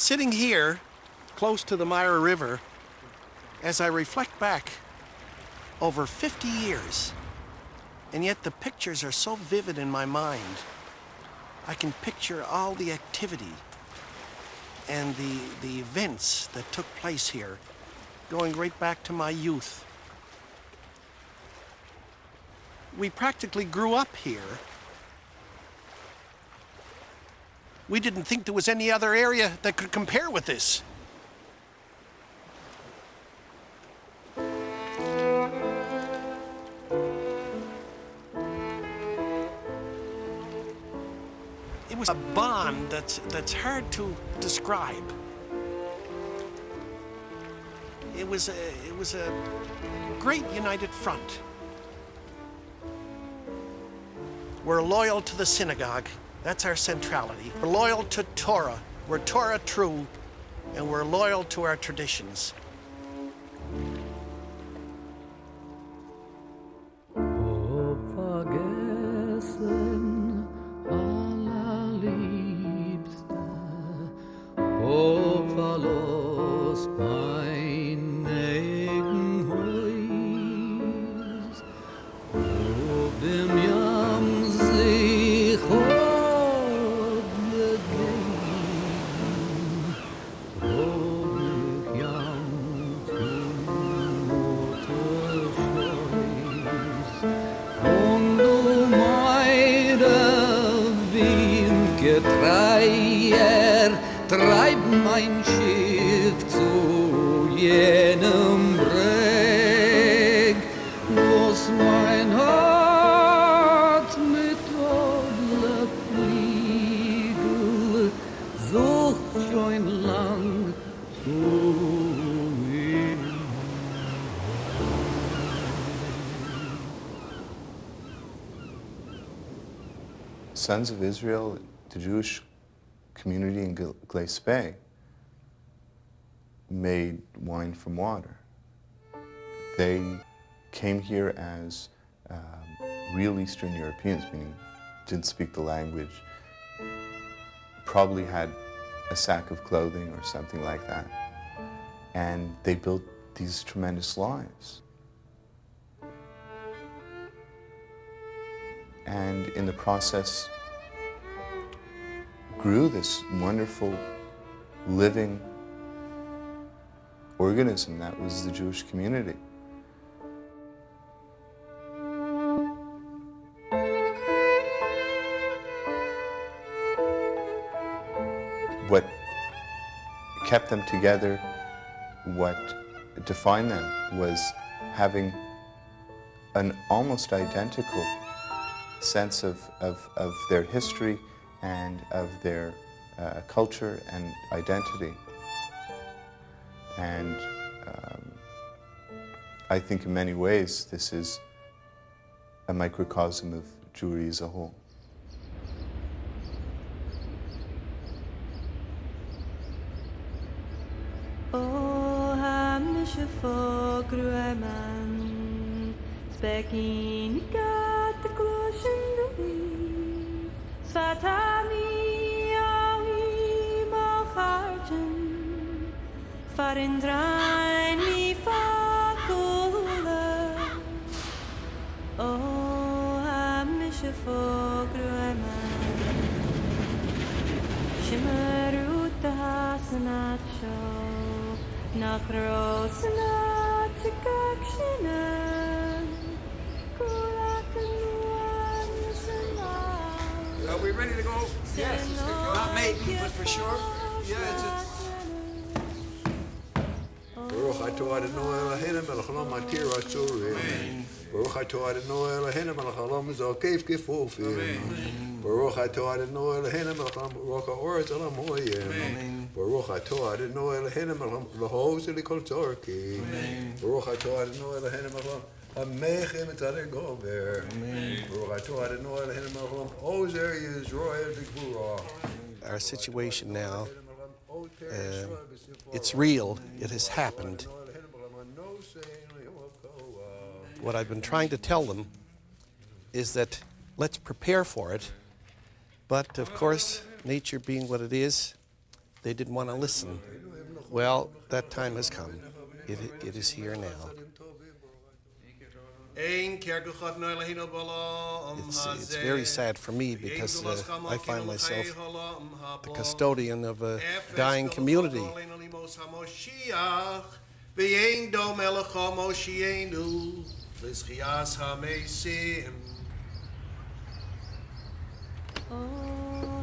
Sitting here, close to the Mira River, as I reflect back over 50 years, and yet the pictures are so vivid in my mind. I can picture all the activity and the, the events that took place here, going right back to my youth. We practically grew up here. We didn't think there was any other area that could compare with this. It was a bond that's, that's hard to describe. It was a, it was a great united front. We're loyal to the synagogue. That's our centrality. We're loyal to Torah. We're Torah true, and we're loyal to our traditions. Oh, Sons of Israel, the Jewish community in Glace Bay, made wine from water. They came here as um, real Eastern Europeans, meaning didn't speak the language, probably had a sack of clothing or something like that. And they built these tremendous lives. And in the process grew this wonderful living organism that was the Jewish community. What kept them together, what defined them was having an almost identical sense of, of, of their history and of their uh, culture and identity. And um, I think in many ways this is a microcosm of Jewry as a whole. Svatami awi macharjen Farin drain mi fakula O hamische fogrueman Shimmerut hasanat ready to go? Yes. Not maybe, but for sure. Yeah, it's Baruch atah Adonai Eloheinu melech haolam atir atzurim. Baruch atah Adonai Eloheinu melech haolam zokef kefufim. Baruch atah Adonai Eloheinu melech haolam baruch ha'oretz olam hoyim. Baruch atah Adonai Eloheinu melech haolam v'hoz likol tzorki. Baruch atah Adonai Eloheinu melech haolam Amechem Our situation now, uh, it's real. It has happened. What I've been trying to tell them is that let's prepare for it. But of course, nature being what it is, they didn't want to listen. Well, that time has come. it, it is here now. It's, it's very sad for me because uh, I find myself the custodian of a dying community. Oh,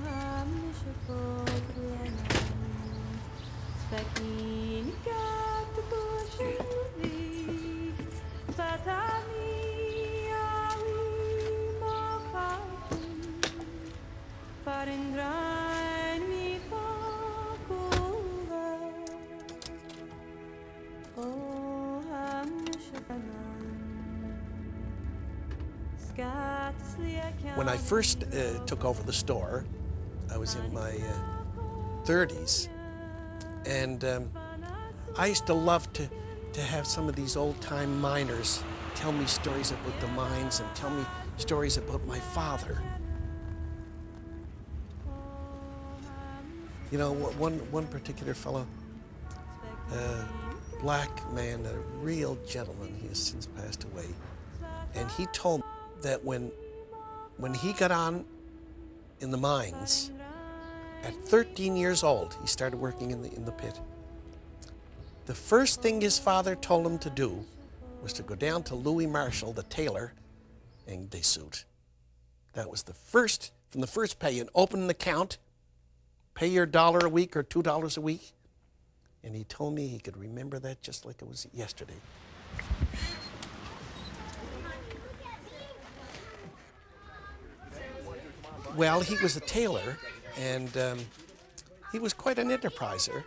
When I first uh, took over the store, I was in my uh, 30s, and um, I used to love to, to have some of these old time miners tell me stories about the mines and tell me stories about my father. You know, one, one particular fellow, uh, black man, a real gentleman, he has since passed away, and he told me that when, when he got on in the mines, at 13 years old, he started working in the, in the pit. The first thing his father told him to do was to go down to Louis Marshall, the tailor, and they suit. That was the first, from the first pay, and open an account, pay your dollar a week or two dollars a week. And he told me he could remember that just like it was yesterday. Well, he was a tailor, and um, he was quite an enterpriser.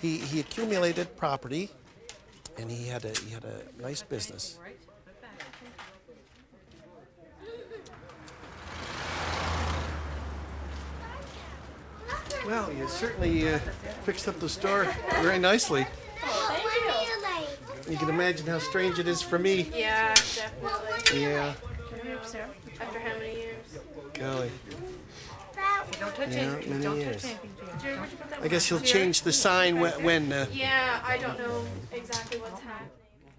He, he accumulated property, and he had a he had a nice business. Well, you certainly uh, fixed up the store very nicely. You can imagine how strange it is for me. Yeah, definitely. Yeah, Oops, After how many years? golly. Don't touch Yeah, anything. Don't years. touch anything. Jerry, where'd you put that I guess one? you'll change the sign when, when uh, Yeah, I don't know exactly what's happening.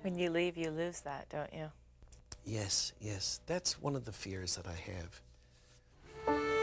When you leave, you lose that, don't you? Yes, yes, that's one of the fears that I have.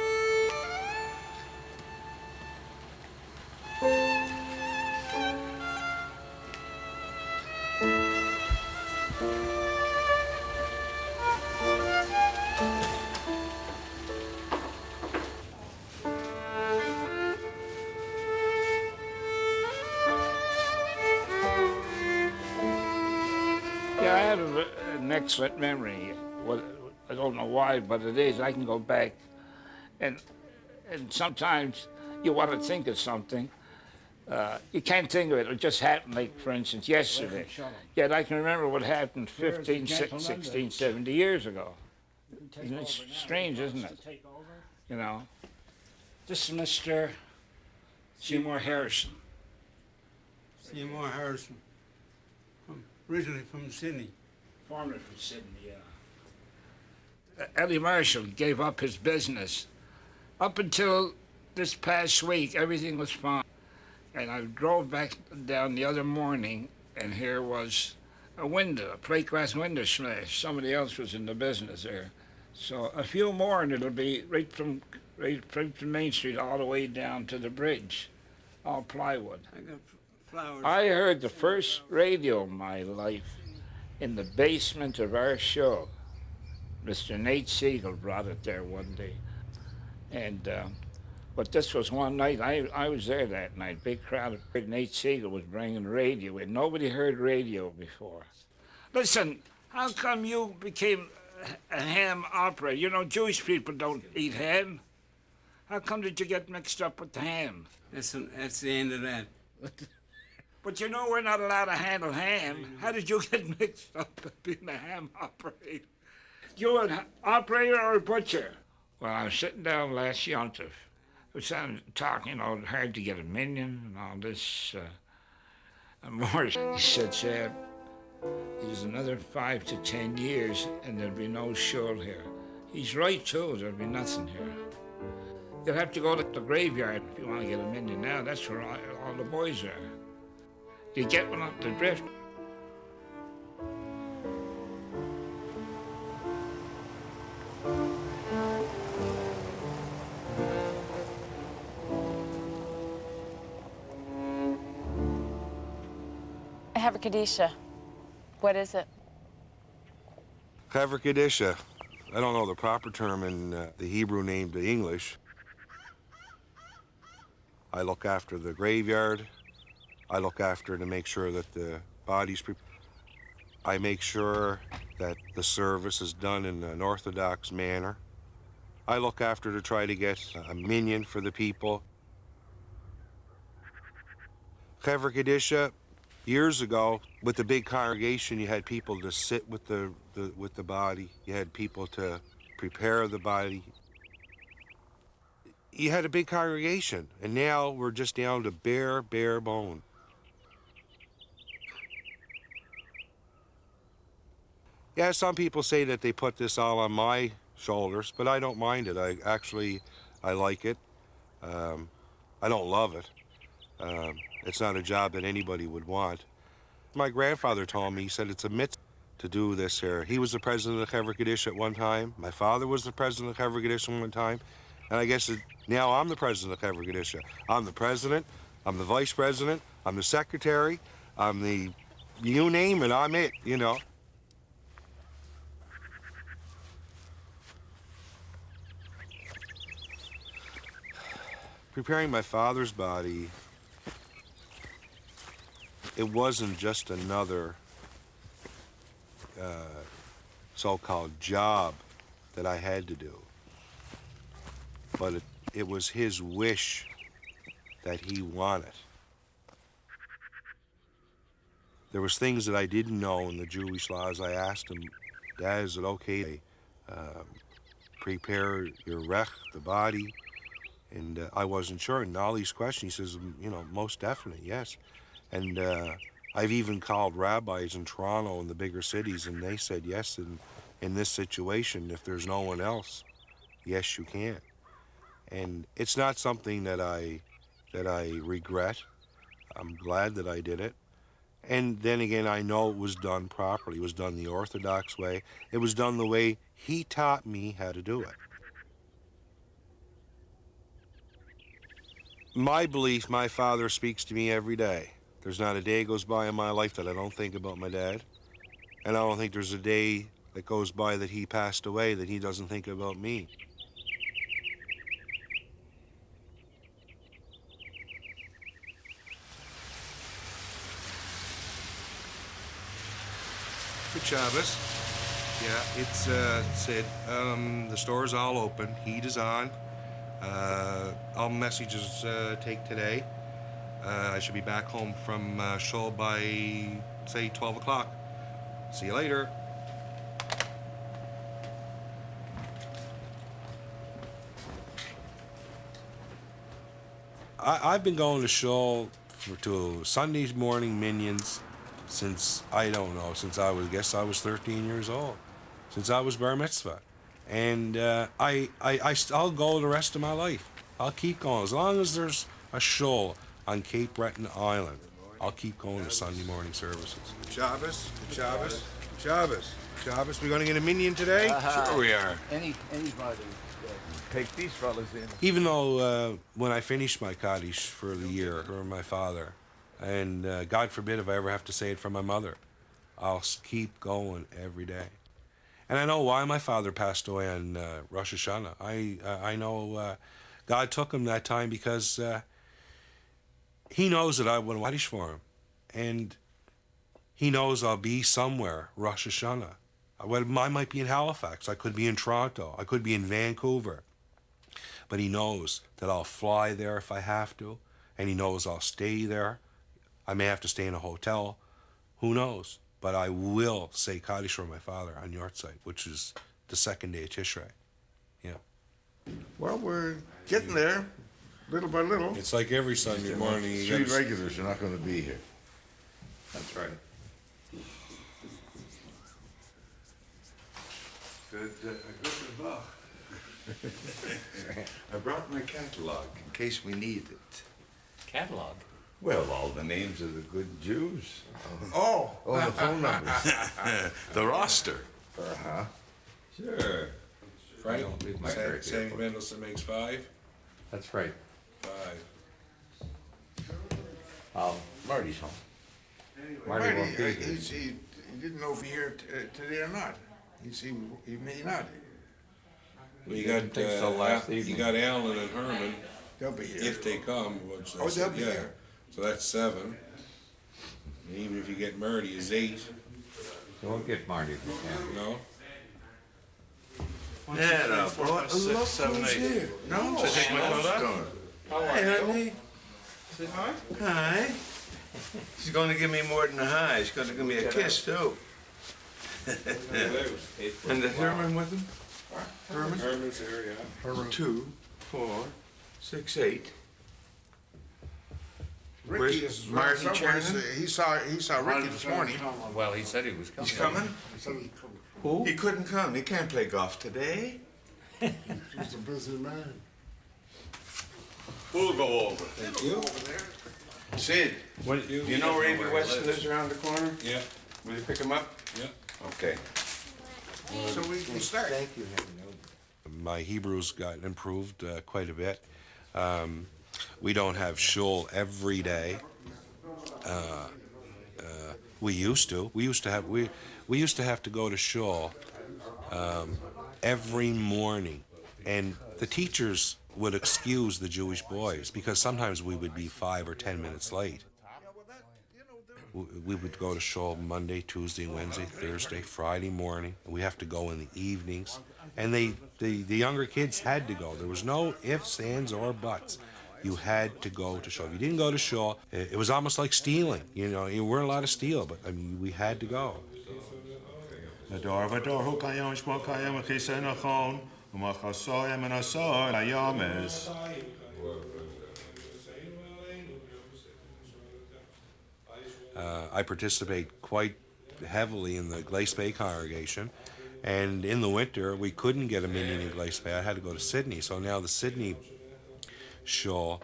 Excellent memory. Well, I don't know why, but it is. I can go back, and and sometimes you want to think of something. Uh, you can't think of it. It just happened, like, for instance, yesterday. Yet I can remember what happened 15, 16, 70 years ago. Isn't it strange, isn't it? You know. This is Mr. Seymour Harrison. Seymour Harrison, from, originally from Sydney. Formerly from Sydney, yeah. Uh, Eddie Marshall gave up his business. Up until this past week, everything was fine. And I drove back down the other morning, and here was a window, a plate glass window smashed. Somebody else was in the business there. So a few more, and it'll be right from right from Main Street all the way down to the bridge, all plywood. I got flowers. I heard the first radio in my life in the basement of our show. Mr. Nate Siegel brought it there one day. And, uh, but this was one night, I, I was there that night, big crowd. of Nate Siegel was bringing radio in. Nobody heard radio before. Listen, how come you became a ham operator? You know, Jewish people don't eat ham. How come did you get mixed up with the ham? That's, that's the end of that. But you know we're not allowed to handle ham. How did you get mixed up being a ham operator? You an operator or a butcher? Well, I was sitting down last yontif. We sat talking, you know, hard to get a minyan and all this. Uh, and Morris, he said, Sam, there's another five to ten years and there'll be no show here. He's right, too. There'll be nothing here. You'll have to go to the graveyard if you want to get a minyan now. That's where all, all the boys are. You get one up the drift. Chevra Kadisha. What is it? Kadisha. I don't know the proper term in uh, the Hebrew name to English. I look after the graveyard. I look after to make sure that the bodies. Pre- I make sure that the service is done in an orthodox manner. I look after to try to get a minyan for the people. Kadisha, years ago, with the big congregation, you had people to sit with the, the with the body. You had people to prepare the body. You had a big congregation, and now we're just down to bare, bare bone. Yeah, some people say that they put this all on my shoulders, but I don't mind it. I actually, I like it. Um, I don't love it. Um, it's not a job that anybody would want. My grandfather told me, he said it's a mitzvah to do this here. He was the president of Hever Kaddish at one time. My father was the president of Hever Kaddish at one time. And I guess now I'm the president of Hever Kaddish. I'm the president, I'm the vice president, I'm the secretary, I'm the, you name it, I'm it, you know. Preparing my father's body it wasn't just another uh, so-called job that I had to do, but it, it was his wish that he wanted. There was things that I didn't know in the Jewish laws. I asked him, Dad, is it okay to um, prepare your rech, the body? And uh, I wasn't sure. And all these questions, he says, you know, most definitely, yes. And uh, I've even called rabbis in Toronto and the bigger cities, and they said, yes, in, in this situation, if there's no one else, yes, you can. And it's not something that I, that I regret. I'm glad that I did it. And then again, I know it was done properly. It was done the Orthodox way. It was done the way he taught me how to do it. My belief, my father speaks to me every day. There's not a day goes by in my life that I don't think about my dad. And I don't think there's a day that goes by that he passed away that he doesn't think about me. Good Shabbos. Yeah, it's uh, said um, the store's all open. Heat is on. Uh, all messages uh, take today. Uh, I should be back home from uh, shul by, say, 12 o'clock. See you later. I, I've been going to shul for, to Sunday morning minyans since, I don't know, since I was, guess I was 13 years old. Since I was bar mitzvah. And uh, I, I, I, I'll go the rest of my life. I'll keep going. As long as there's a shul on Cape Breton Island, I'll keep going to Sunday morning services. Shabbos, Shabbos, Shabbos, Shabbos. we're gonna get a minyan today? Uh-huh. Sure we are. Any anybody uh, take these fellas in. Even though uh, when I finish my Kaddish for the year for my father, and uh, God forbid if I ever have to say it for my mother, I'll keep going every day. And I know why my father passed away on uh, Rosh Hashanah. I uh, I know uh, God took him that time because uh, He knows that I want Kaddish for him, and He knows I'll be somewhere Rosh Hashanah. I, I might be in Halifax. I could be in Toronto. I could be in Vancouver. But He knows that I'll fly there if I have to, and He knows I'll stay there. I may have to stay in a hotel. Who knows? But I will say Kaddish for my father on yahrzeit, which is the second day of Tishrei. Yeah. Well, we're getting there, little by little. It's like every Sunday morning. you Three gotta- regulars are not going to be here. That's right. Good, uh, good I brought my catalog in case we need it. Catalog? Well, all the names of the good Jews. Oh. Oh, the phone numbers. the roster. Uh-huh. Sure. Frank, Don't leave my Sam, hair Sam here. Mendelson makes five? That's right. Five. Um, Marty's home. Marty, Marty won't be uh, here. he's, he, he didn't know if he here t- uh, today or not. He's, he, he may not. Well, you got, think so uh, last Al- you evening. got Allen and Herman, They'll be here. if they come, which I Oh, they'll be yeah. here. So that's seven. And Even if you get Murdy, is eight, You won't get Marty if you can. no? Yeah, no, four, look, five, six, look seven, eight. here. No, Should I take my coat. Hi, honey. Say hi. Hi. She's going to give me more than a hi. She's going to give me a kiss too. and the Herman with him? Herman? Herman's here, yeah. Herman. Two, four, six, eight. Ricky Where's is around Marty somewhere. Chernin? He saw, he saw Ricky this morning. Well, he said he was coming. He's coming? Who? He couldn't come. He can't play golf today. He's a busy man. We'll go over. Thank you. Sid, What, do you know where Avy Weston lives around the corner? Yeah, Will you pick him up? yeah. Okay. So we can start. Thank you, Henry. my Hebrew's got improved uh, quite a bit. Um, we don't have shul every day. Uh, uh, we used to. We used to have we we used to have to go to shul um, every morning, and the teachers would excuse the Jewish boys because sometimes we would be five or ten minutes late. We would go to shul Monday, Tuesday, Wednesday, Thursday, Friday morning. We have to go in the evenings, and they the, the younger kids had to go. There was no ifs, ands, or buts you had to go to shore. If you didn't go to shore, it was almost like stealing. You know, you weren't allowed to steal, but I mean, we had to go. Uh, I participate quite heavily in the Glace Bay congregation. And in the winter, we couldn't get a meeting in Glace Bay. I had to go to Sydney. So now the Sydney show,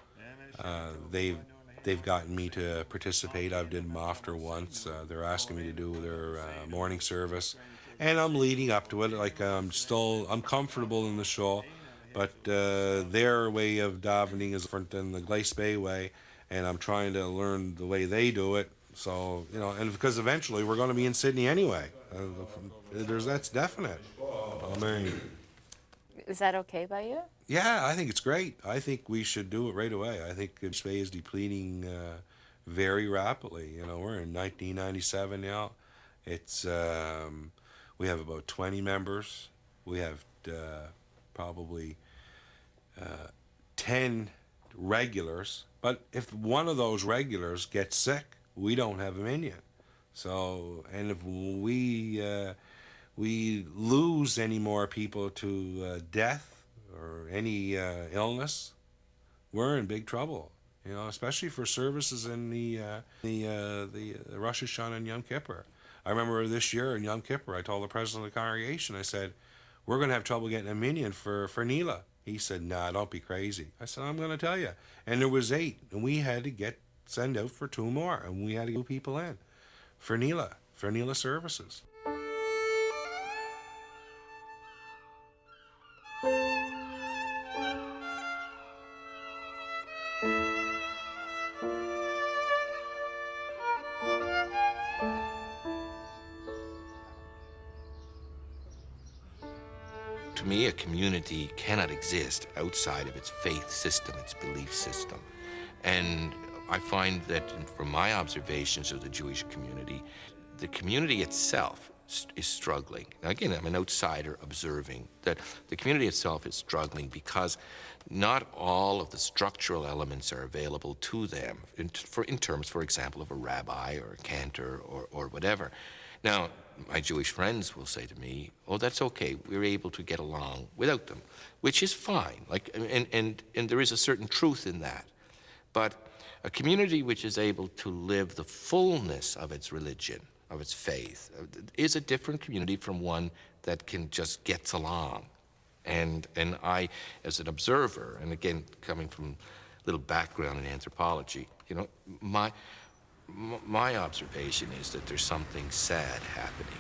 uh, they've they've gotten me to participate. I've did Maftir once. Uh, they're asking me to do their uh, morning service, and I'm leading up to it. Like I'm still I'm comfortable in the show, but uh, their way of davening is different than the Glace Bay way, and I'm trying to learn the way they do it. So you know, and because eventually we're going to be in Sydney anyway. Uh, there's that's definite. Amen. Is that okay by you? Yeah, I think it's great. I think we should do it right away. I think Bay is depleting uh, very rapidly. You know, we're in 1997 now. It's um, we have about 20 members. We have uh, probably uh, 10 regulars. But if one of those regulars gets sick, we don't have a minyan. So, and if we uh, we lose any more people to uh, death or any uh, illness, we're in big trouble. You know, especially for services in the uh, the uh, the uh, Rosh Hashanah and Yom Kippur. I remember this year in Yom Kippur, I told the president of the congregation, I said, "We're going to have trouble getting a minyan for for Neilah." He said, "Nah, don't be crazy." I said, "I'm going to tell you." And there was eight, and we had to get send out for two more, and we had to get people in for Neilah for Neilah services. To me, a community cannot exist outside of its faith system, its belief system. And I find that from my observations of the Jewish community, the community itself is struggling. Now, again, I'm an outsider observing that the community itself is struggling because not all of the structural elements are available to them in, for, in terms, for example, of a rabbi or a cantor or, or whatever. Now, my Jewish friends will say to me, "Oh, that's okay. We're able to get along without them," which is fine. Like, and and and there is a certain truth in that. But a community which is able to live the fullness of its religion, of its faith, uh, is a different community from one that can just gets along. And, and I, as an observer, and again, coming from a little background in anthropology, you know, my, my observation is that there's something sad happening.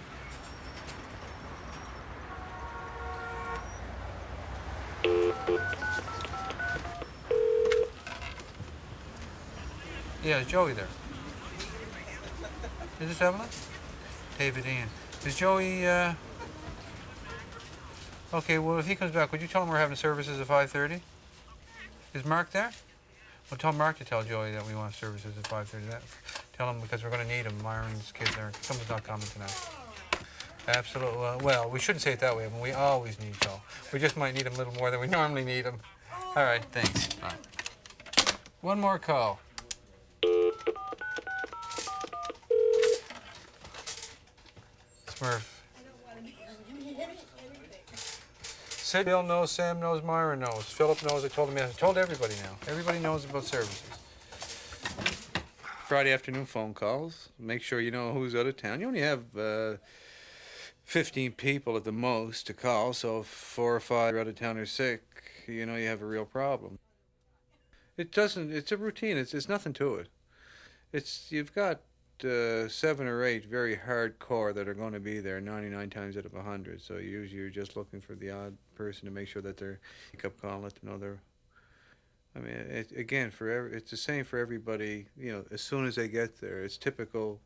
Yeah, Joey there? Is this Evelyn? David Ian. Is Joey, uh... Okay, well, if he comes back, would you tell him we're having services at 5.30? Is Mark there? Well, tell Mark to tell Joey that we want services at 5.30. That, tell him because we're going to need him. Myron's kids are... Someone's not coming tonight. Absolutely. Uh, well, we shouldn't say it that way, but we always need Joe. We just might need him a little more than we normally need him. All right, thanks. Bye. One more call. Smurf. Sid Bill knows, Sam knows, Myra knows, Philip knows. I told him. I told everybody now. Everybody knows about services. Friday afternoon phone calls. Make sure you know who's out of town. You only have uh, 15 people at the most to call, so if four or five are out of town or sick, you know you have a real problem. It doesn't. It's a routine. It's it's nothing to it. It's you've got uh, seven or eight very hardcore that are going to be there 99 times out of 100. So usually you're just looking for the odd person to make sure that they're pick up call, let them know they're. I mean, it, again, for every, it's the same for everybody. You know, as soon as they get there, it's typical.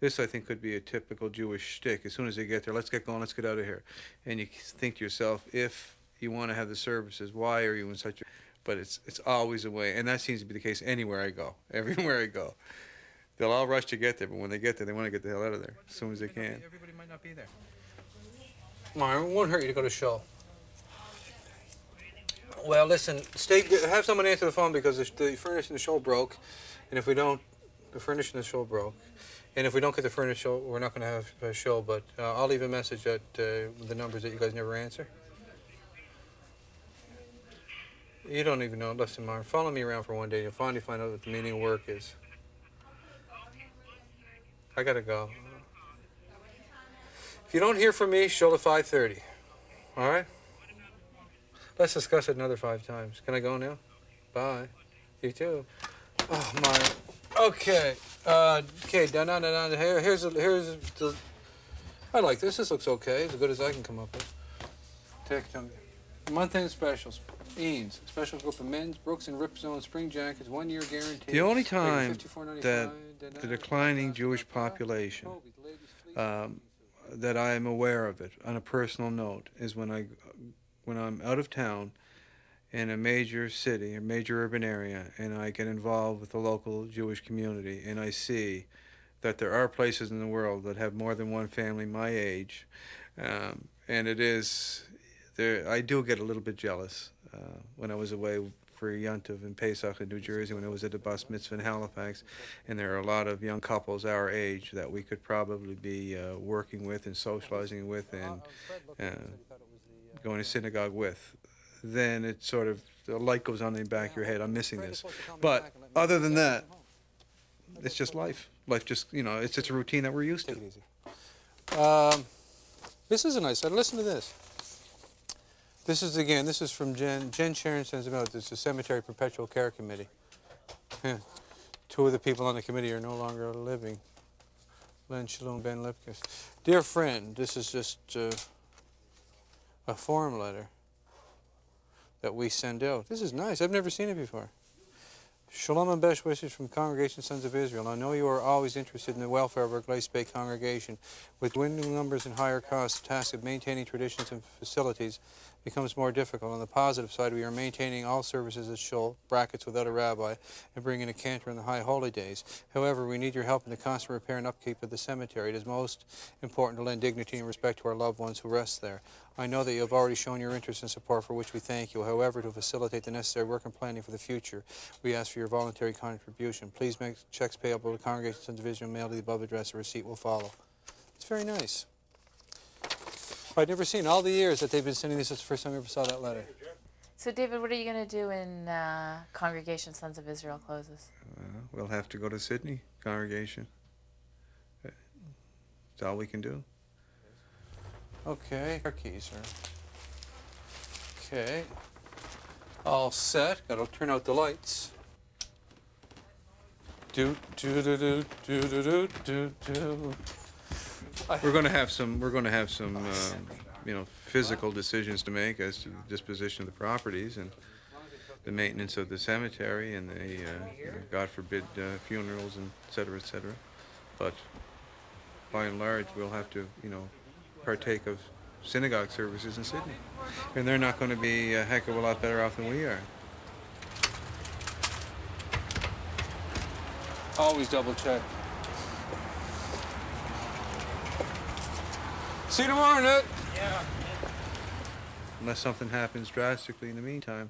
This I think could be a typical Jewish shtick. As soon as they get there, let's get going, let's get out of here. And you think to yourself, if you want to have the services, why are you in such a but it's it's always a way, and that seems to be the case anywhere I go, everywhere I go. They'll all rush to get there, but when they get there, they want to get the hell out of there as soon as they can. Everybody might not be there. Myron, it won't hurt you to go to show. Well, listen, stay. Have someone answer the phone because the, the furnace in the show broke, and if we don't, the furnace in the show broke, and if we don't get the furnace show, we're not going to have a show. But uh, I'll leave a message at uh, the numbers that you guys never answer. You don't even know. Listen, Myron, follow me around for one day. You'll finally find out what the meaning of work is. I gotta go. If you don't hear from me, show at 5.30. All right? Let's discuss it another five times. Can I go now? Bye. You too. Oh, my. Okay. Uh, okay, down, down, down, down. Here, here's, a, here's the... I like this. This looks okay. As good as I can come up with. Take it Month-end specials. Eanes, special group of men's, Brooks and Rip Zone spring jackets, one year guarantee. The only time that the declining Jewish population, um, that I am aware of it on a personal note, is when I, when I'm out of town, in a major city, a major urban area, and I get involved with the local Jewish community, and I see that there are places in the world that have more than one family my age, um, and it is there. I do get a little bit jealous uh, when I was away for Yontiv in Pesach in New Jersey, when I was at the Bas Mitzvah in Halifax, and there are a lot of young couples our age that we could probably be uh, working with and socializing with and uh, going to synagogue with. Then it sort of the light goes on in the back of your head. I'm missing this, but other than that, it's just life. Life just you know it's just a routine that we're used to. Um, this is a nice. Listen to this. This is again. This is from Jen. Jen Sharon sends out. This is the Cemetery Perpetual Care Committee. Yeah. Two of the people on the committee are no longer living. Len Shalom Ben Lipkis. Dear friend, this is just uh, a form letter that we send out. This is nice. I've never seen it before. Shalom and best wishes from Congregation Sons of Israel. I know you are always interested in the welfare of our Glace Bay congregation. With dwindling numbers and higher costs, the task of maintaining traditions and facilities becomes more difficult. On the positive side, we are maintaining all services at Shul, brackets without a rabbi, and bringing a cantor in the high holy days. However, we need your help in the constant repair and upkeep of the cemetery. It is most important to lend dignity and respect to our loved ones who rest there. I know that you have already shown your interest and support for which we thank you. However, to facilitate the necessary work and planning for the future, we ask for your voluntary contribution. Please make checks payable to Congregation Sons of Israel mailed to the above address. A receipt will follow. It's very nice. I'd never seen all the years that they've been sending this. It's the first time I ever saw that letter. So, David, what are you going to do when uh, Congregation Sons of Israel closes? Uh, we'll have to go to Sydney, congregation. That's all we can do. Okay, our keys are. Okay. All set. Gotta turn out the lights. Do do do do do do do do do. We're going to have some. We're going to have some, um, you know, physical decisions to make as to the disposition of the properties and the maintenance of the cemetery and the, uh, you know, God forbid, uh, funerals and et cetera, et cetera. But by and large, we'll have to, you know, partake of synagogue services in Sydney, and they're not going to be a heck of a lot better off than we are. Always double check. See you tomorrow, Nick. Yeah. Unless something happens drastically in the meantime,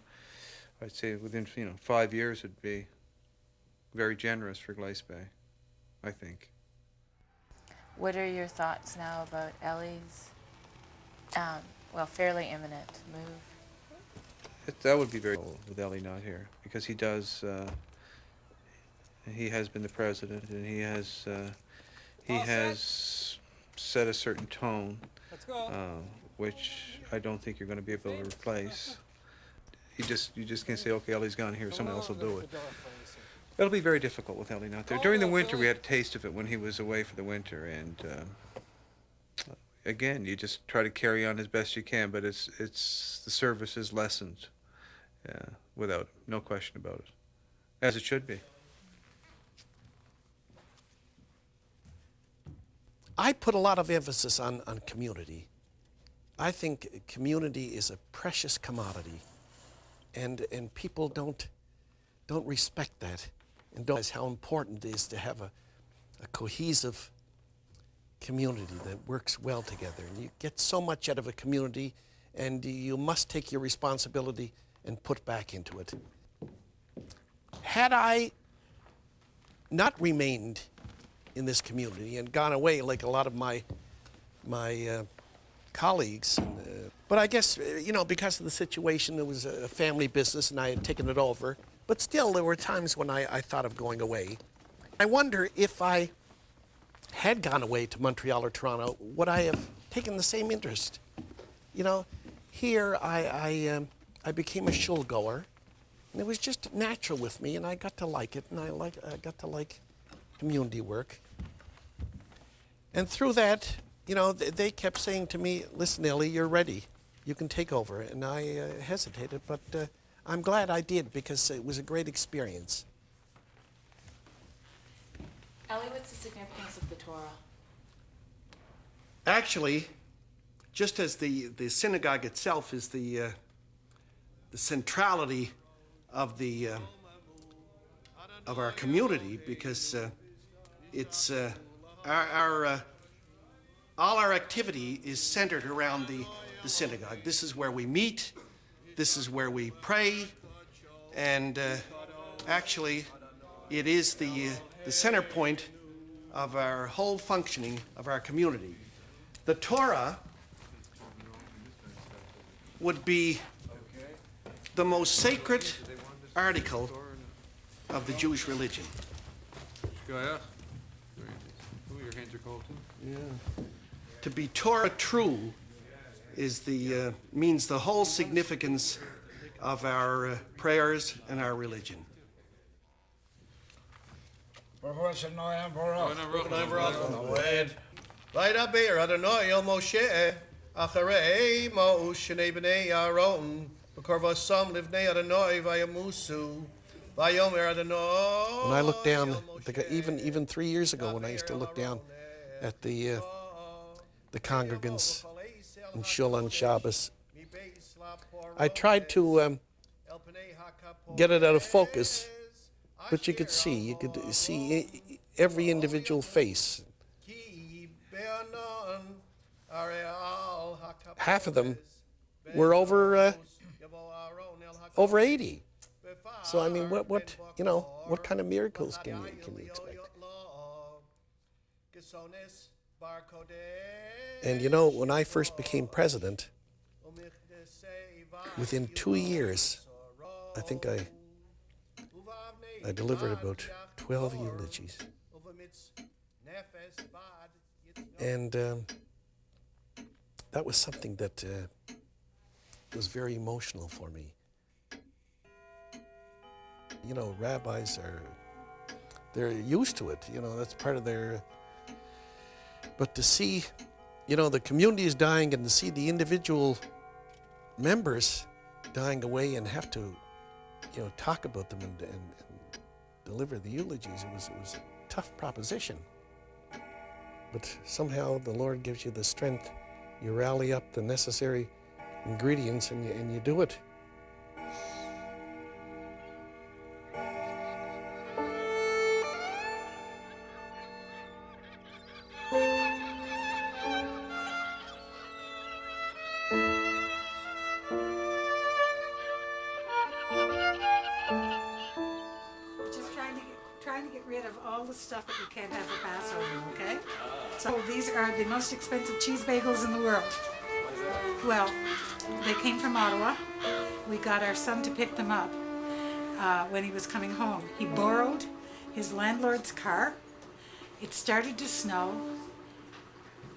I'd say within you know five years it'd be very generous for Glace Bay, I think. What are your thoughts now about Ellie's, um, well, fairly imminent move? It, that would be very cool with Ellie not here because he does. Uh, he has been the president, and he has uh, he has set a certain tone, uh, which I don't think you're going to be able to replace. You just you just can't say, okay, Ellie's gone here, someone else will do it. It'll be very difficult with Ellie not there. During the winter, we had a taste of it when he was away for the winter, and um, again, you just try to carry on as best you can, but it's it's the service is lessened, yeah, without no question about it, as it should be. I put a lot of emphasis on, on community. I think community is a precious commodity, and, and people don't, don't respect that and don't realize how important it is to have a, a cohesive community that works well together. And you get so much out of a community, and you must take your responsibility and put back into it. Had I not remained in this community and gone away like a lot of my my uh, colleagues. And, uh, but I guess uh, you know because of the situation, it was a family business, and I had taken it over. But still, there were times when I, I thought of going away. I wonder if I had gone away to Montreal or Toronto, would I have taken the same interest? You know, here I I, um, I became a shul goer, and it was just natural with me, and I got to like it, and I like I got to like community work. And through that, you know, th- they kept saying to me, listen, Ellie, you're ready. You can take over. And I uh, hesitated, but uh, I'm glad I did because it was a great experience. Ellie, what's the significance of the Torah? Actually, just as the, the synagogue itself is the, uh, the centrality of, the, uh, of our community, because uh, it's uh, our, our uh, all our activity is centered around the, the synagogue. This is where we meet, this is where we pray, and uh, actually, it is the, uh, the center point of our whole functioning of our community. The Torah would be the most sacred article of the Jewish religion. Go ahead. Ooh, your hands are cold too. Yeah. To be Torah true is the uh, means the whole significance of our uh, prayers and our religion. Up here, Adonai El Moshe, Acharei Adonai Vayamusu, Vayomer Adonai When I look down, even, even three years ago when I used to look down, at the uh, the congregants in Shul on Shabbos, I tried to um, get it out of focus, but you could see, you could see every individual face. Half of them were over uh, over 80. So I mean, what what you know, what kind of miracles can you can you expect? And you know, when I first became president, within two years, I think I I delivered about 12 eulogies. And um, that was something that uh, was very emotional for me. You know, rabbis are, they're used to it, you know, that's part of their, but to see, you know, the community is dying and to see the individual members dying away and have to, you know, talk about them and, and, and deliver the eulogies, it was, it was a tough proposition. But somehow the Lord gives you the strength. You rally up the necessary ingredients and you, and you do it. The stuff that you can't have for Passover, okay? So these are the most expensive cheese bagels in the world. Well, they came from Ottawa. We got our son to pick them up uh, when he was coming home. He borrowed his landlord's car. It started to snow,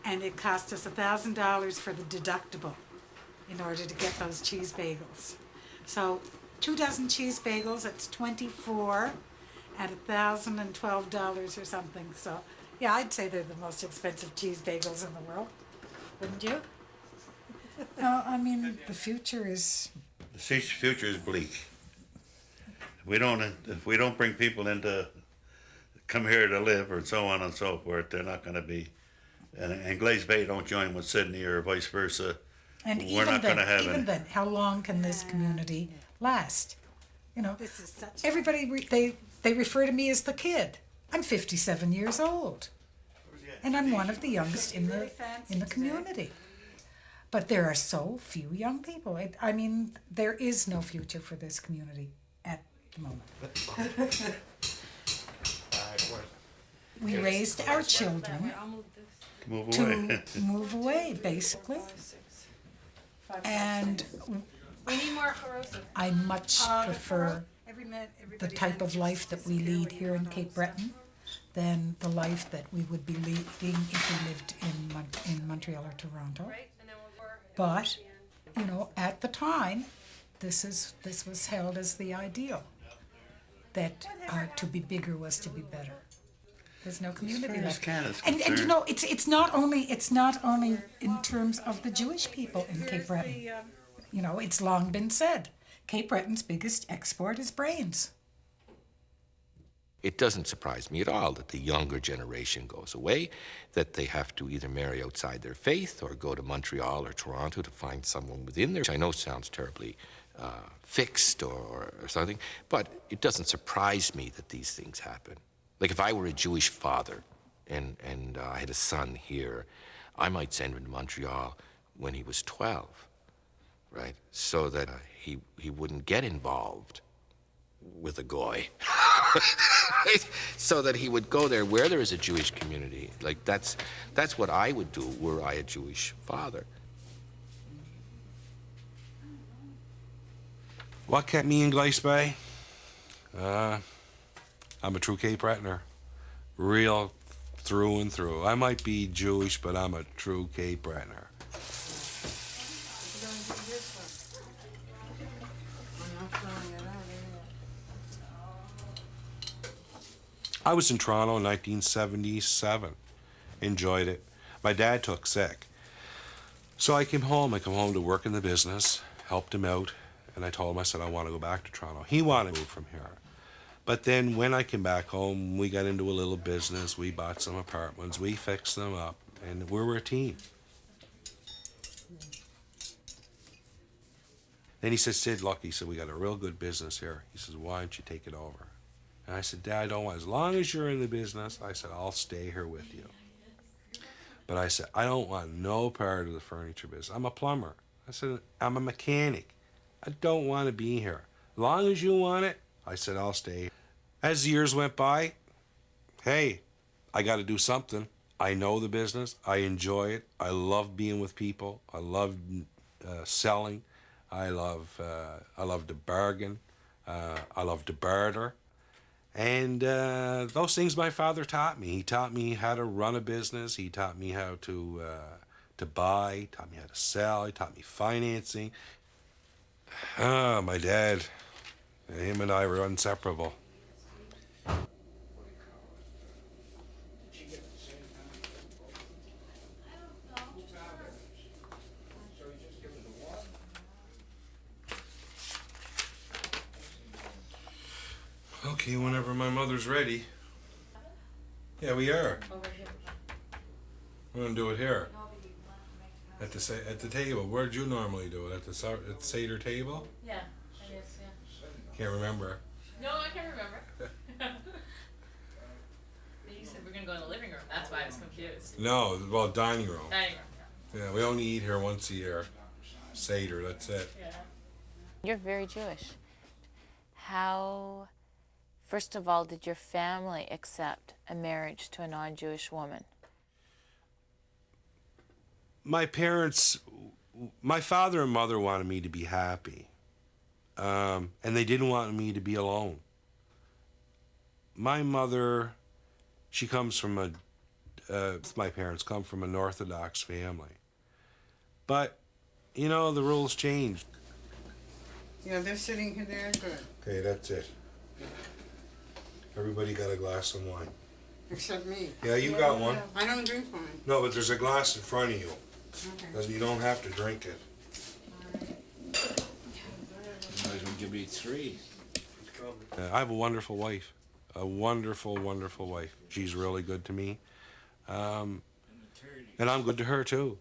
and it cost us a thousand dollars for the deductible in order to get those cheese bagels. So two dozen cheese bagels, that's 24 at a thousand and twelve dollars or something. So yeah, I'd say they're the most expensive cheese bagels in the world. Wouldn't you? No, I mean, the future is, The future is bleak. We don't, if we don't bring people into, come here to live or so on and so forth, they're not gonna be, and, and Glace Bay don't join with Sydney or vice versa. and We're even not then, gonna have even any. then, how long can this community last? You know, this is such everybody, re- they, they refer to me as the kid. I'm fifty-seven years old. And I'm one of the youngest in the, in the community. But there are so few young people. It, I mean, there is no future for this community at the moment. We raised our children Move to away. move away, basically. And We need more corrosive. I much uh, prefer the type of life that we lead here in Cape Breton than the life that we would be leading if we lived in Mon- in Montreal or Toronto. But, you know, at the time, this is this was held as the ideal. That uh, to be bigger was to be better. There's no community far as left. Canada's And, and you know, it's it's not only it's not only in terms of the Jewish people in Cape Breton. You know, it's long been said, Cape Breton's biggest export is brains. It doesn't surprise me at all that the younger generation goes away, that they have to either marry outside their faith or go to Montreal or Toronto to find someone within there, which I know sounds terribly uh, fixed or, or, or something, but it doesn't surprise me that these things happen. Like if I were a Jewish father and, and uh, I had a son here, I might send him to Montreal when he was 12, right? So that uh, he, he wouldn't get involved with a goy. so that he would go there where there is a Jewish community. Like that's that's what I would do were I a Jewish father. What kept me in Glace Bay? Uh, I'm a true Cape Bretoner. Real through and through. I might be Jewish, but I'm a true Cape Bretoner. I was in Toronto in 1977. Enjoyed it. My dad took sick. So I came home. I come home to work in the business, helped him out, and I told him, I said, I want to go back to Toronto. He wanted to move from here. But then when I came back home, we got into a little business. We bought some apartments. We fixed them up, and we were a team. Then he said, Sid, look, he said, we got a real good business here. He says, why don't you take it over? And I said, Dad, I don't want, as long as you're in the business, I said, I'll stay here with you. But I said, I don't want no part of the furniture business. I'm a plumber. I said, I'm a mechanic. I don't want to be here. As long as you want it, I said, I'll stay. As the years went by, hey, I got to do something. I know the business. I enjoy it. I love being with people. I love uh, selling. I love uh, I love to bargain. Uh, I love to barter. And uh, those things my father taught me. He taught me how to run a business. He taught me how to uh, to buy. Taught me how to sell. He taught me financing. Ah, my dad. Him and I were inseparable. Okay, whenever my mother's ready. Yeah, we are. We're gonna do it here. At the at the table. Where'd you normally do it? At the at the Seder table? Yeah, I guess, yeah. Can't remember. No, I can't remember. you said we're gonna go in the living room. That's why I was confused. No, well, dining room. Dining room. Yeah, we only eat here once a year. Seder, that's it. Yeah. You're very Jewish. How, first of all, did your family accept a marriage to a non-Jewish woman? My parents, my father and mother wanted me to be happy, um, and they didn't want me to be alone. My mother, she comes from a, uh, my parents come from an Orthodox family, but you know the rules changed. Yeah, they're sitting here there, good. Okay, that's it. Everybody got a glass of wine. Except me. Yeah, you got one. I don't drink wine. No, but there's a glass in front of you. Okay. You don't have to drink it. Might as well give me three. Uh, I have a wonderful wife, a wonderful, wonderful wife. She's really good to me, um, and I'm good to her too.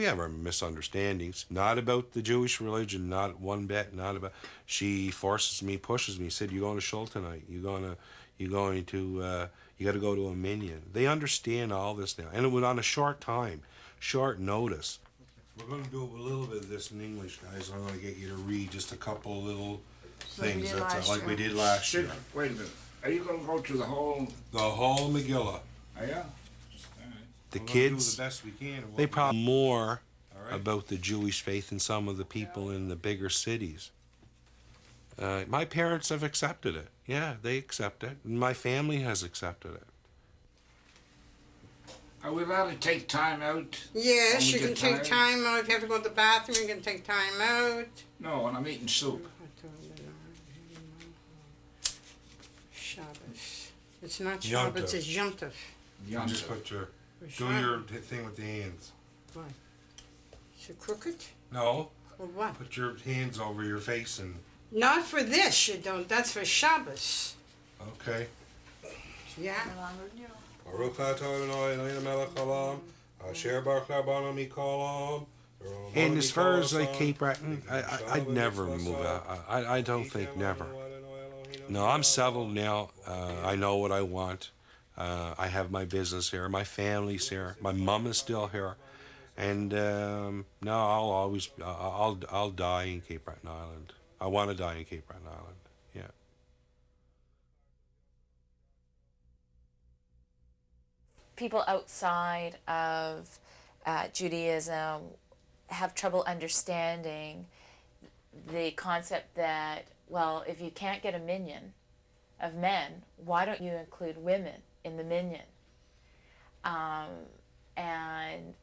We have our misunderstandings, not about the Jewish religion, not one bit, not about. She forces me, pushes me, said, "You're going to shul tonight. You're going to, you're going to, uh, you got to go to a minyan." They understand all this now, and it was on a short time, short notice. We're going to do a little bit of this in English, guys. I'm going to get you to read just a couple little Like we things did that's last like we did last Sit- year. Wait a minute. Are you gonna go to the whole? The whole Megillah. Oh, yeah? The We're gonna do kids, the best we can they probably can. more All right. about the Jewish faith than some of the people in the bigger cities. Uh, my parents have accepted it. Yeah, they accept it. My family has accepted it. Are we allowed to take time out? Yes, you get can take time out. If you have to go to the bathroom, you can take time out. No, and I'm eating soup. Shabbos. It's not Yom Shabbos, it's Yom Tov. You just put your, do Sure. your t- thing with the hands. Why? Is it crooked? No, Or what? put your hands over your face and, Not for this, you don't. That's for Shabbos. okay. Yeah? Baruch atah Adonai Eloheinu melech haolam, asher baruch rabbanon mikolam. And as far as like Cape Breton, I, I, I'd never move out. I, I- I don't think never. No, I'm settled now. Uh, I know what I want. Uh, I have my business here. My family's here. My mom is still here. And um, no, I'll always, I'll, I'll die in Cape Breton Island. I want to die in Cape Breton Island. Yeah. People outside of uh, Judaism have trouble understanding the concept that, well, if you can't get a minyan of men, why don't you include women in the minyan? Um, and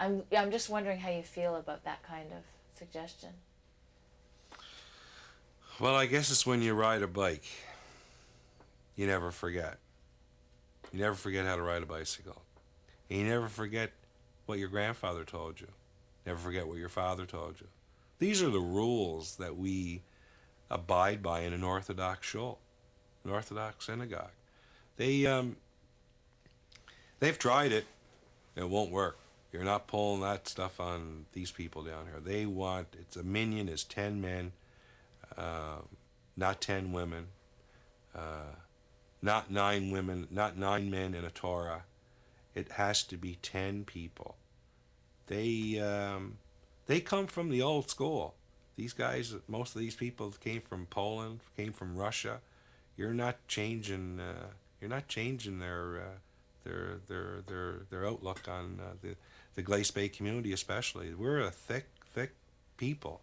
I'm, I'm just wondering how you feel about that kind of suggestion. Well, I guess it's when you ride a bike. You never forget. You never forget how to ride a bicycle. And you never forget what your grandfather told you. Never forget what your father told you. These are the rules that we abide by in an Orthodox shul, an Orthodox synagogue. They um, they've tried it. It won't work. You're not pulling that stuff on these people down here. They want it's a minyan is ten men, uh, not ten women, uh, not nine women, not nine men in a Torah. It has to be ten people. They um, they come from the old school. These guys, most of these people came from Poland, came from Russia. You're not changing. Uh, you're not changing their uh, their their their their outlook on uh, the the Glace Bay community, especially. We're a thick, thick people.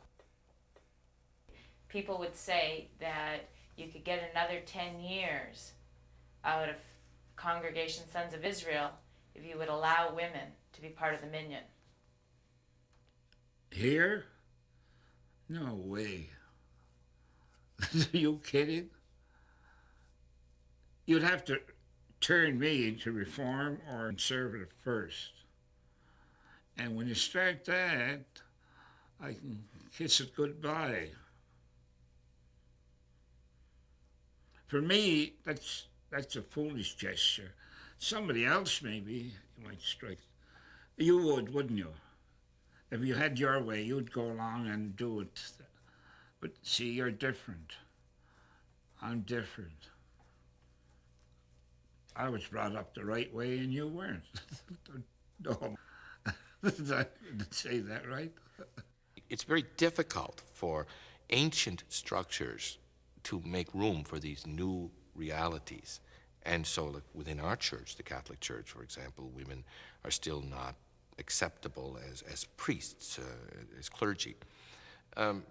People would say that you could get another 10 years out of Congregation Sons of Israel if you would allow women to be part of the minyan. Here? No way. Are you kidding? You'd have to turn me into reform or conservative first. And when you start that, I can kiss it goodbye. For me, that's that's a foolish gesture. Somebody else maybe might strike. You would, wouldn't you? If you had your way, you'd go along and do it. But see, you're different. I'm different. I was brought up the right way and you weren't. no. Did I say that right? It's very difficult for ancient structures to make room for these new realities. And so, like within our church, the Catholic Church, for example, women are still not acceptable as, as priests, uh, as clergy. Um,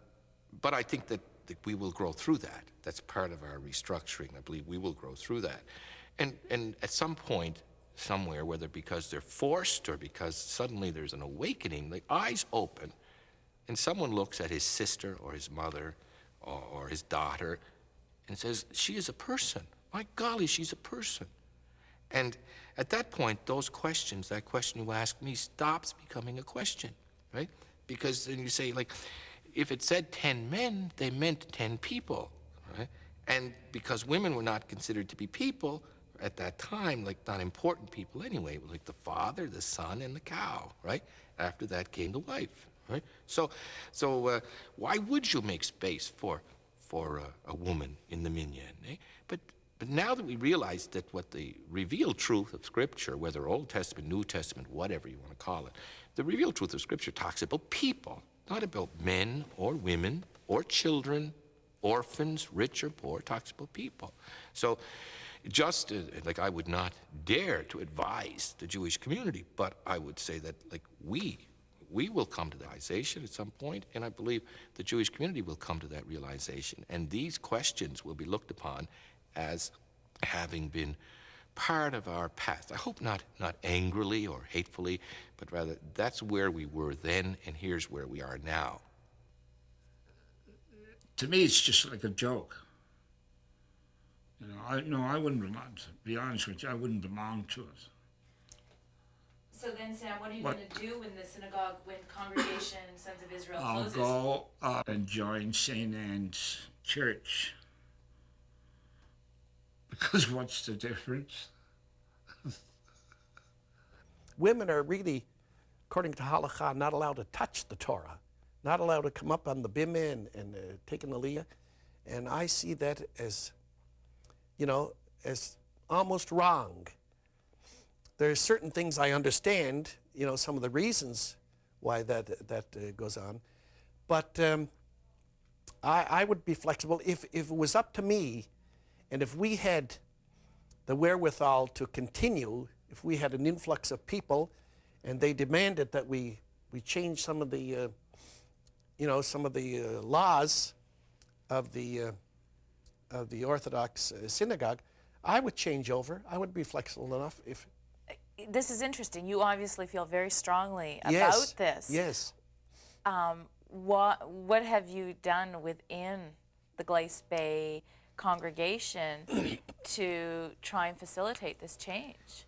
but I think that, that we will grow through that. That's part of our restructuring. I believe we will grow through that. And, and at some point, somewhere, whether because they're forced or because suddenly there's an awakening, the eyes open, and someone looks at his sister or his mother or, or his daughter and says, She is a person. My golly, she's a person. And at that point, those questions, that question you ask me, stops becoming a question, right? Because then you say, like, if it said 10 men, they meant 10 people, right? And because women were not considered to be people at that time, like not important people anyway, like the father, the son, and the cow, right? After that came the wife, right? So, so uh, why would you make space for, for a woman in the minyan? Eh? But but now that we realize that what the revealed truth of Scripture, whether Old Testament, New Testament, whatever you want to call it, the revealed truth of Scripture talks about people, not about men or women or children, orphans, rich or poor, talks about people. So just uh, like I would not dare to advise the Jewish community, but I would say that like we, we will come to the realization at some point, and I believe the Jewish community will come to that realization. And these questions will be looked upon as having been part of our past. I hope not, not angrily or hatefully, but rather that's where we were then, and here's where we are now. To me, it's just like a joke. You know, I no, I wouldn't belong. To be honest with you, I wouldn't belong to it. So then, Sam, what are you What? going to do when the synagogue, when Congregation Sons of Israel I'll closes? go up and join St. Anne's Church. Because what's the difference? Women are really, according to halakha, not allowed to touch the Torah, not allowed to come up on the bimah and, and uh, take an aliyah. And I see that as, you know, as almost wrong. There are certain things I understand, you know, some of the reasons why that, that uh, goes on. But um, I, I would be flexible. If, if it was up to me, and if we had the wherewithal to continue, if we had an influx of people and they demanded that we, we change some of the, uh, you know, some of the uh, laws of the, uh, of the Orthodox uh, synagogue, I would change over. I would be flexible enough if, This is interesting. You obviously feel very strongly about yes, this. Yes. Um, what what have you done within the Glace Bay congregation to try and facilitate this change?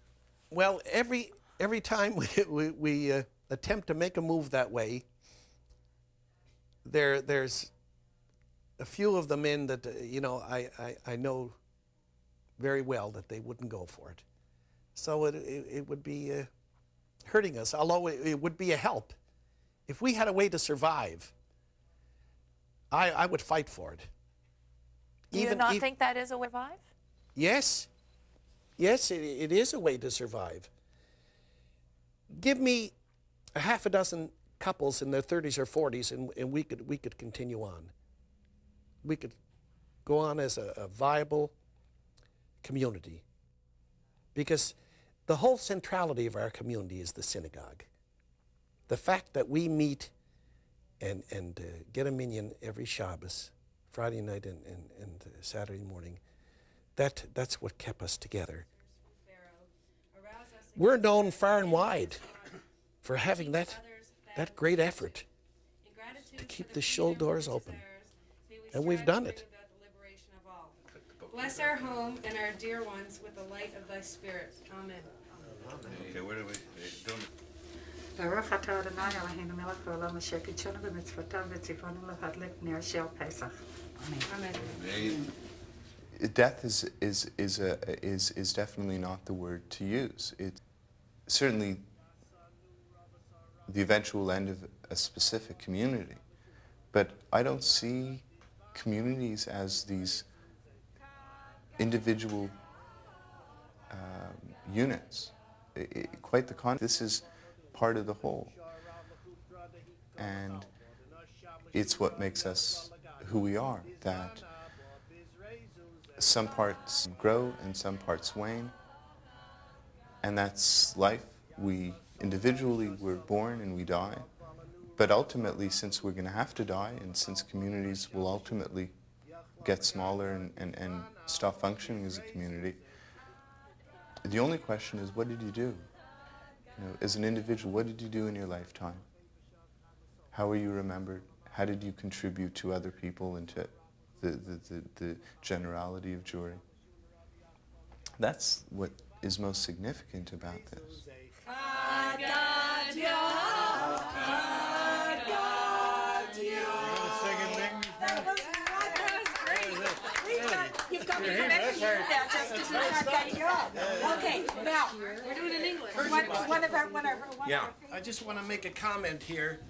Well, every every time we we, we uh, attempt to make a move that way, there there's a few of the men that uh, you know I, I, I know very well that they wouldn't go for it. So it it, it would be uh, hurting us. Although it, it would be a help, if we had a way to survive, I I would fight for it. Do you Even- not ev- think that is a way to survive? Yes. Yes, it, it is a way to survive. Give me a half a dozen couples in their 30s or 40s, and, and we, could, we could continue on. We could go on as a, a viable community. Because the whole centrality of our community is the synagogue. The fact that we meet and, and uh, get a minyan every Shabbos, Friday night and, and, and uh, Saturday morning, that, that's what kept us together. We're known far and wide for having that, that great effort. to keep the shul doors open. And we've done it. Bless our home and our dear ones with the light of thy spirit. Amen. Okay, where do we, don't, Baruch atah Adonai Eloheinu melech haolam asher kidshanu b'mitzvotav v'tzivonu lahadlik ner shel Pesach. Amen. Amen. Death is, is, is, a, is, is definitely not the word to use. It, certainly the eventual end of a specific community. But I don't see communities as these individual um, units. I- I- quite the contrary. This is part of the whole. And it's what makes us who we are, that some parts grow and some parts wane. And that's life. We individually we're born and we die. But ultimately, since we're going to have to die, and since communities will ultimately get smaller and, and, and stop functioning as a community, the only question is, what did you do? You know, as an individual, what did you do in your lifetime? How are you remembered? How did you contribute to other people and to the, the, the, the generality of Jewry? That's what is most significant about this. Now just to do That's that job. Okay, now, We're doing it in English. one, one of our, one of our, one of our I just want to make a comment here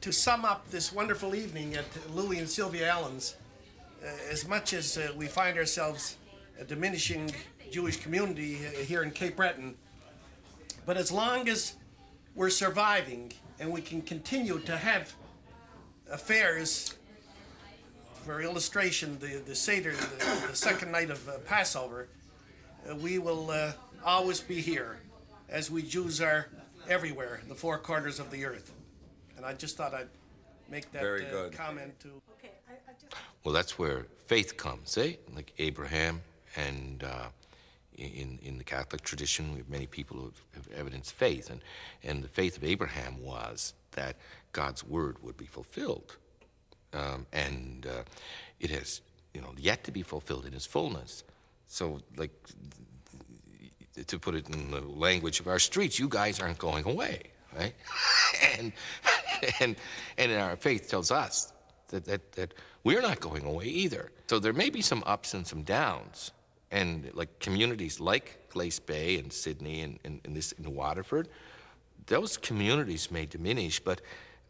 to sum up this wonderful evening at Louis and Sylvia Allen's. Uh, as much as uh, we find ourselves a diminishing Jewish community uh, here in Cape Breton, but as long as we're surviving and we can continue to have affairs, for illustration, the, the Seder, the, the second night of uh, Passover, uh, we will uh, always be here, as we Jews are everywhere, in the four corners of the earth. And I just thought I'd make that Very uh, good. comment to. Well, that's where faith comes, eh? Like Abraham, and uh, in in the Catholic tradition, we have many people who have, have evidenced faith, and and the faith of Abraham was that God's word would be fulfilled, um, and uh, it has, you know, yet to be fulfilled in its fullness. So, like, to put it in the language of our streets, you guys aren't going away, right? and and and our faith tells us that, that, that we're not going away either. So there may be some ups and some downs. And like communities like Glace Bay and Sydney and, and, and this in Waterford, those communities may diminish, but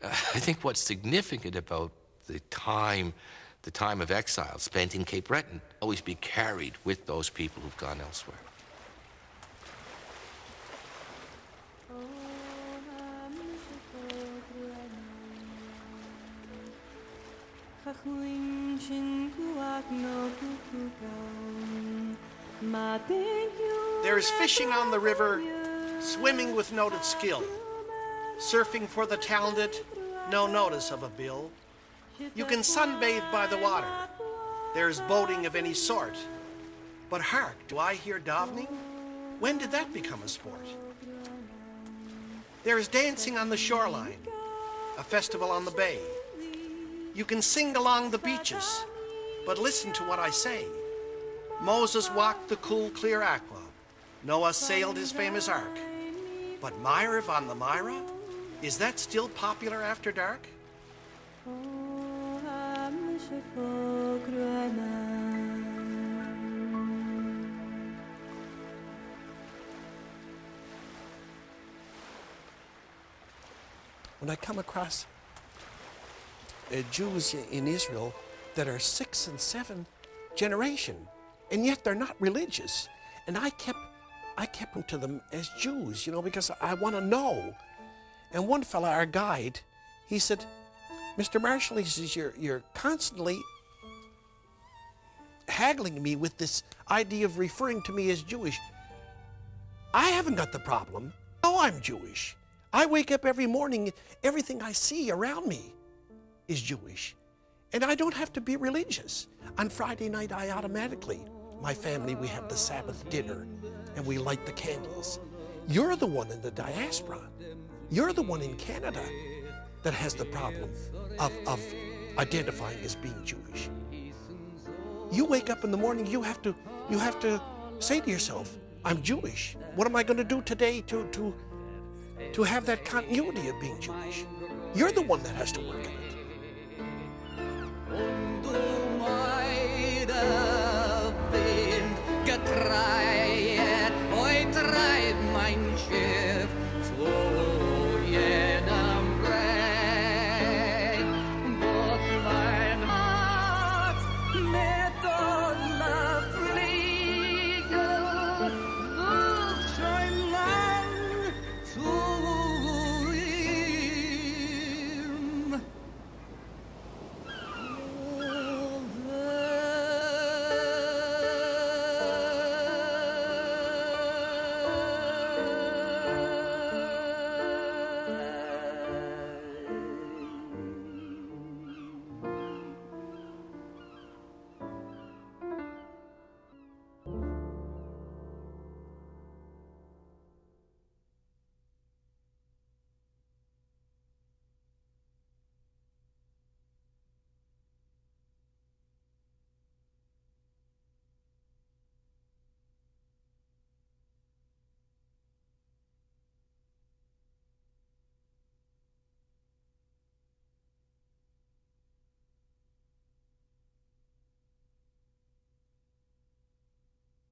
uh, I think what's significant about the time, the time of exile spent in Cape Breton, always be carried with those people who've gone elsewhere. There is fishing on the river, swimming with noted skill, surfing for the talented, no notice of a bill. You can sunbathe by the water. There's boating of any sort. But hark, do I hear davening? When did that become a sport? There is dancing on the shoreline, a festival on the bay. You can sing along the beaches, but listen to what I say. Moses walked the cool, clear aqua. Noah sailed his famous ark. But Maariv on the Mira? Is that still popular after dark? When I come across uh, Jews in Israel that are six and seven generation, and yet they're not religious. And I kept, I kept them to them as Jews, you know, because I want to know. And one fella, our guide, he said, Mr. Marshall, he says, you're, you're constantly haggling me with this idea of referring to me as Jewish. I haven't got the problem. No, I'm Jewish. I wake up every morning, everything I see around me is Jewish. And I don't have to be religious. On Friday night, I automatically, my family, we have the Sabbath dinner and we light the candles. You're the one in the diaspora. You're the one in Canada that has the problem of, of identifying as being Jewish you wake up in the morning, you have to, you have to say to yourself, I'm Jewish. What am I going to do today to, to, to have that continuity of being Jewish? You're the one that has to work at it.